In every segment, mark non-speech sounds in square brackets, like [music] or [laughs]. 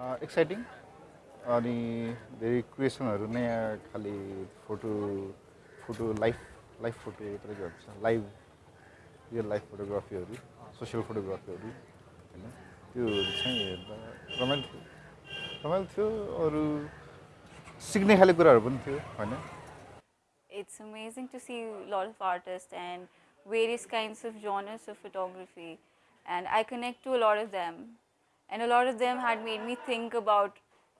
Exciting अनि धेरै क्रिएसनहरू नयाँ खाले photo photo life life photo तपाईँको हुन्छ लाइभ रियल लाइफ फोटोग्राफीहरू सोसियल फोटोग्राफीहरू होइन त्योहरू चाहिँ हेर्दा रमाइलो थियो रमाइलो थियो अरू सिक्ने खाले कुराहरू पनि थियो होइन amazing to see a lot of artists and various kinds of genres of photography. And I connect to a lot of. And a lot of them had made me think about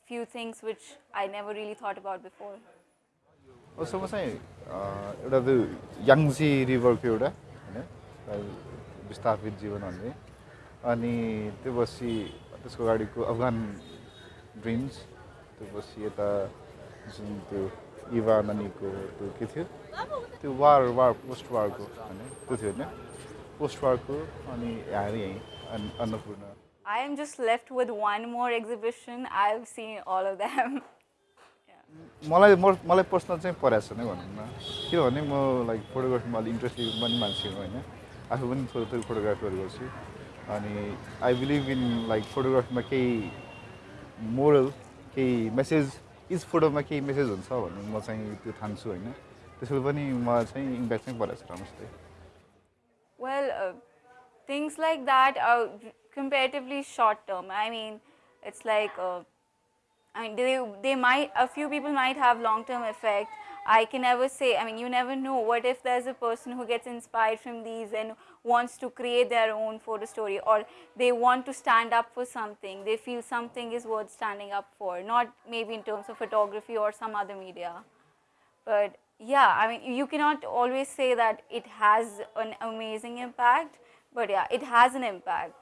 few things which I never really thought about before. उसमा चाहिँ अँ, एउटा त्यो याङ्जी रिभरको एउटा होइन विस्थापित जीवन भन्ने अनि त्यो पछि त्यसको अगाडिको अफगान ड्रिम्स त्यो पछि यता जुन त्यो इभा नानीको त्यो के थियो त्यो वार वार पोस्ट वारको होइन त्यो थियो होइन पोस्ट वारको अनि यहाँ यहीँ अन्- Annapurna I am just left with one more exhibition. I've seen all of them. [laughs] मलाई म मलाई पर्सनल चाहिँ परेको छैन भनौँ न किनभने म लाइक फोटोग्राफीमा अलिक इन्ट्रेस्टेड पनि मान्छे हो होइन। आफू पनि थोरै थोरै फोटोग्राफीहरू गर्छु। अनि आई बिलिभ इन लाइक फोटोग्राफीमा केही मोरल केही मेसेज इच फोटोमा केही मेसेज हुन्छ भन्ने म चाहिँ त्यो ठान्छु होइन। त्यसले पनि मलाई चाहिँ इम्प्याक्ट चाहिँ परेको छ राम्रोसित। Things like that are comparatively short term. I mean, it's like, uh, I mean, they, they might, a few people might have long term effect. I can never say, I mean, you never know. What if there's a person who gets inspired from these and wants to create their own photo story, or they want to stand up for something? They feel something is worth standing up for, not maybe in terms of photography or some other media. But yeah, I mean, you cannot always say that it has an amazing impact, but yeah, it has an impact.